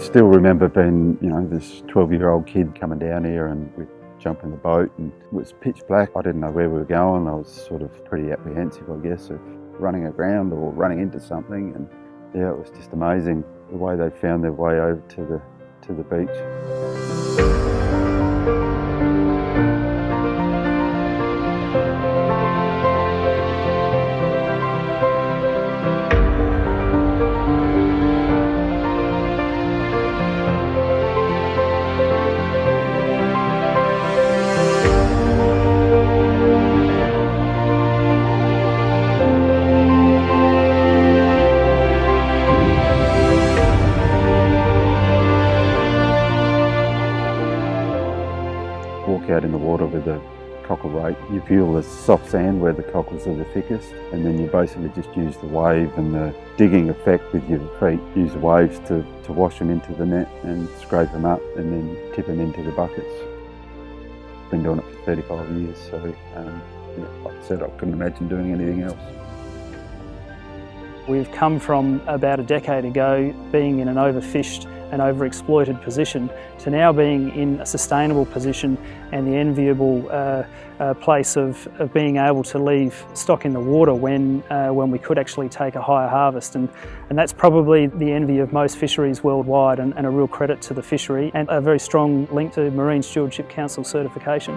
still remember being, you know, this 12 year old kid coming down here and we'd jump in the boat and it was pitch black. I didn't know where we were going. I was sort of pretty apprehensive, I guess, of running aground or running into something. And yeah, it was just amazing the way they found their way over to the, to the beach. Walk out in the water with a cockle rake, you feel the soft sand where the cockles are the thickest and then you basically just use the wave and the digging effect with your feet. Use the waves to, to wash them into the net and scrape them up and then tip them into the buckets. Been doing it for 35 years so um, yeah, like I said I couldn't imagine doing anything else. We've come from about a decade ago being in an overfished and overexploited position to now being in a sustainable position and the enviable uh, uh, place of, of, being able to leave stock in the water when, uh, when we could actually take a higher harvest. And, and that's probably the envy of most fisheries worldwide and, and a real credit to the fishery and a very strong link to Marine Stewardship Council certification.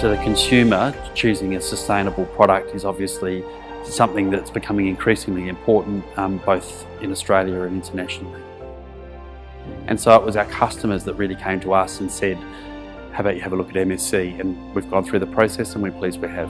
To the consumer, choosing a sustainable product is obviously something that's becoming increasingly important um, both in Australia and internationally. And so it was our customers that really came to us and said, how about you have a look at MSC? And we've gone through the process and we're pleased we have.